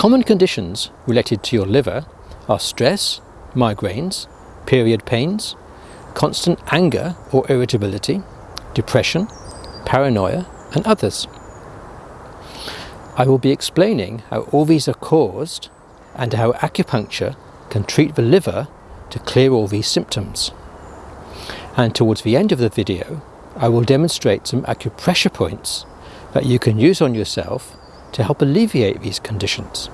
Common conditions related to your liver are stress, migraines, period pains, constant anger or irritability, depression, paranoia and others. I will be explaining how all these are caused and how acupuncture can treat the liver to clear all these symptoms. And towards the end of the video, I will demonstrate some acupressure points that you can use on yourself to help alleviate these conditions.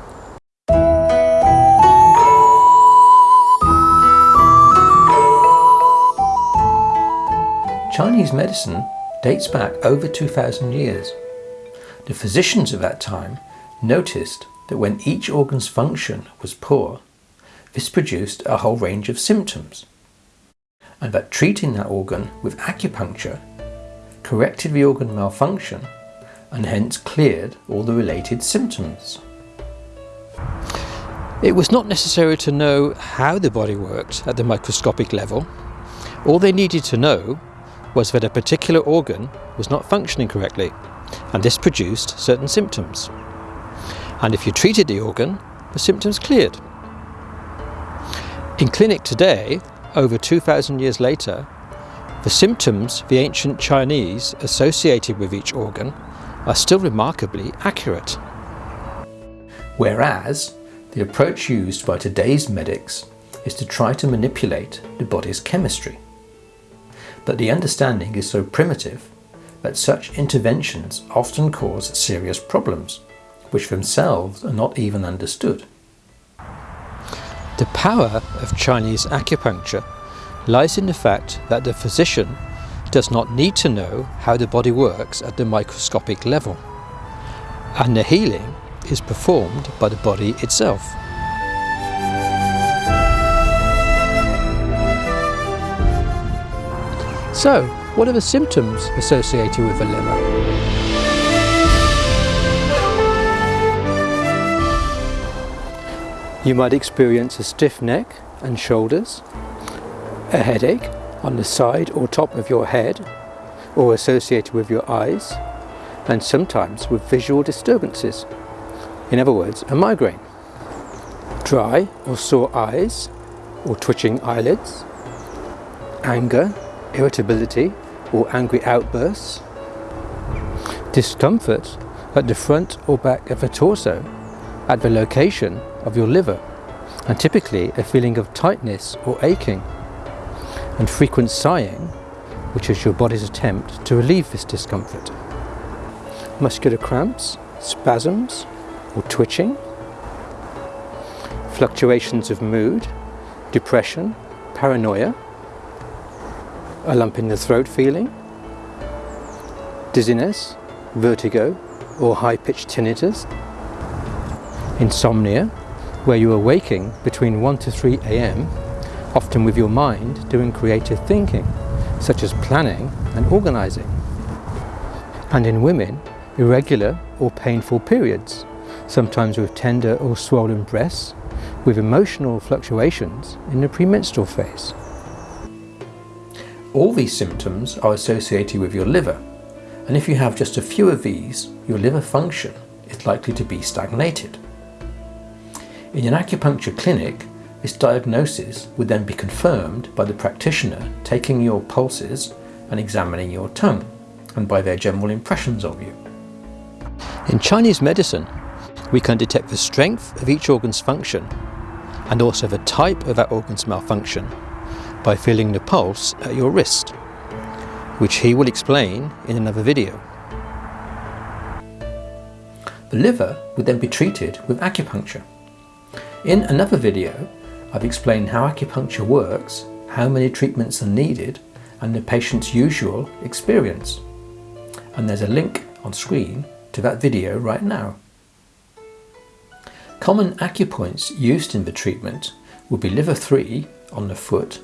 Chinese medicine dates back over 2,000 years. The physicians of that time noticed that when each organ's function was poor, this produced a whole range of symptoms, and that treating that organ with acupuncture corrected the organ malfunction and hence cleared all the related symptoms. It was not necessary to know how the body worked at the microscopic level. All they needed to know was that a particular organ was not functioning correctly and this produced certain symptoms. And if you treated the organ, the symptoms cleared. In clinic today, over 2,000 years later, the symptoms the ancient Chinese associated with each organ are still remarkably accurate. Whereas, the approach used by today's medics is to try to manipulate the body's chemistry. But the understanding is so primitive that such interventions often cause serious problems, which themselves are not even understood. The power of Chinese acupuncture lies in the fact that the physician does not need to know how the body works at the microscopic level, and the healing is performed by the body itself. So, what are the symptoms associated with a liver? You might experience a stiff neck and shoulders, a headache on the side or top of your head or associated with your eyes and sometimes with visual disturbances. In other words, a migraine. Dry or sore eyes or twitching eyelids, anger, irritability or angry outbursts, discomfort at the front or back of the torso at the location of your liver and typically a feeling of tightness or aching and frequent sighing which is your body's attempt to relieve this discomfort. Muscular cramps, spasms or twitching, fluctuations of mood, depression, paranoia, a lump in the throat feeling, dizziness, vertigo or high-pitched tinnitus, insomnia, where you are waking between 1 to 3 a.m., often with your mind doing creative thinking, such as planning and organising. And in women, irregular or painful periods, sometimes with tender or swollen breasts, with emotional fluctuations in the premenstrual phase. All these symptoms are associated with your liver, and if you have just a few of these, your liver function is likely to be stagnated. In an acupuncture clinic, this diagnosis would then be confirmed by the practitioner taking your pulses and examining your tongue, and by their general impressions of you. In Chinese medicine, we can detect the strength of each organ's function and also the type of that organ's malfunction by feeling the pulse at your wrist, which he will explain in another video. The liver would then be treated with acupuncture. In another video, I've explained how acupuncture works, how many treatments are needed, and the patient's usual experience. And there's a link on screen to that video right now. Common acupoints used in the treatment would be liver 3 on the foot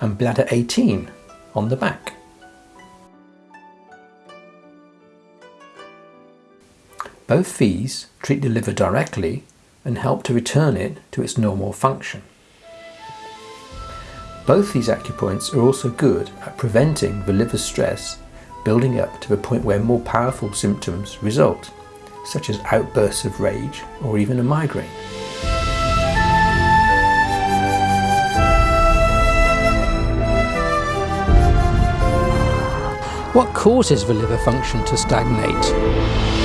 and bladder 18 on the back. Both these treat the liver directly and help to return it to its normal function. Both these acupoints are also good at preventing the liver stress building up to the point where more powerful symptoms result, such as outbursts of rage or even a migraine. What causes the liver function to stagnate?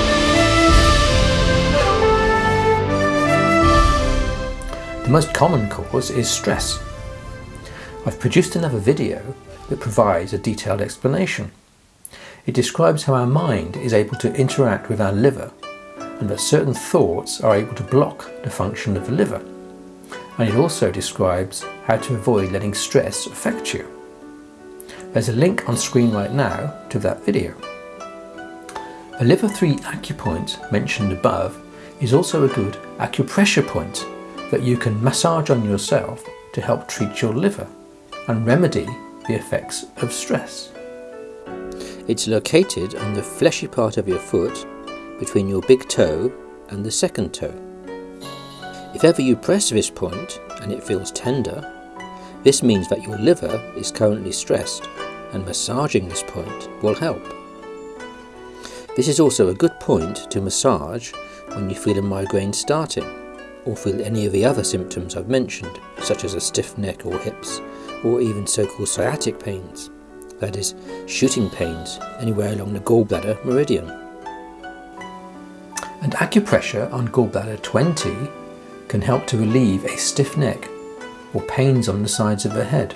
The most common cause is stress. I've produced another video that provides a detailed explanation. It describes how our mind is able to interact with our liver and that certain thoughts are able to block the function of the liver. And it also describes how to avoid letting stress affect you. There's a link on screen right now to that video. The liver 3 acupoint mentioned above is also a good acupressure point that you can massage on yourself to help treat your liver and remedy the effects of stress. It's located on the fleshy part of your foot between your big toe and the second toe. If ever you press this point and it feels tender, this means that your liver is currently stressed and massaging this point will help. This is also a good point to massage when you feel a migraine starting or feel any of the other symptoms I've mentioned, such as a stiff neck or hips, or even so-called sciatic pains, that is, shooting pains anywhere along the gallbladder meridian. And acupressure on gallbladder 20 can help to relieve a stiff neck or pains on the sides of the head.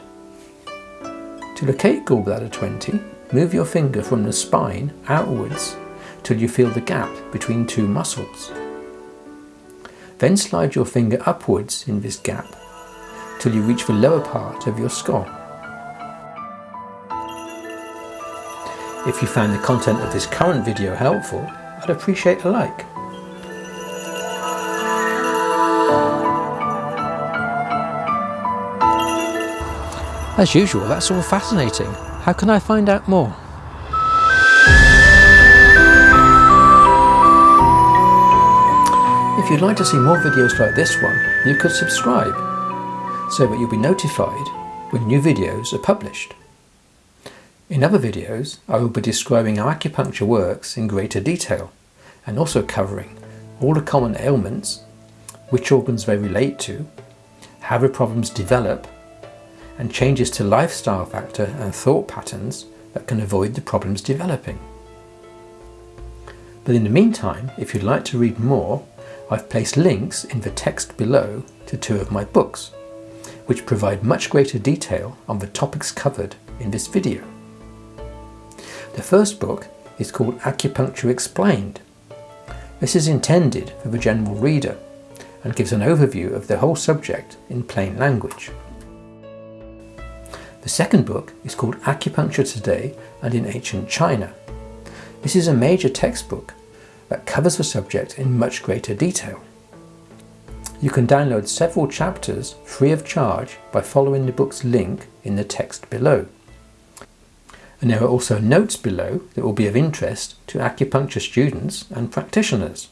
To locate gallbladder 20, move your finger from the spine outwards till you feel the gap between two muscles. Then slide your finger upwards in this gap till you reach the lower part of your skull. If you found the content of this current video helpful, I'd appreciate a like. As usual, that's all fascinating. How can I find out more? If you'd like to see more videos like this one, you could subscribe so that you'll be notified when new videos are published. In other videos, I will be describing how acupuncture works in greater detail and also covering all the common ailments, which organs they relate to, how the problems develop and changes to lifestyle factor and thought patterns that can avoid the problems developing. But in the meantime, if you'd like to read more, I've placed links in the text below to two of my books, which provide much greater detail on the topics covered in this video. The first book is called Acupuncture Explained. This is intended for the general reader and gives an overview of the whole subject in plain language. The second book is called Acupuncture Today and in Ancient China. This is a major textbook that covers the subject in much greater detail. You can download several chapters free of charge by following the book's link in the text below. And there are also notes below that will be of interest to acupuncture students and practitioners.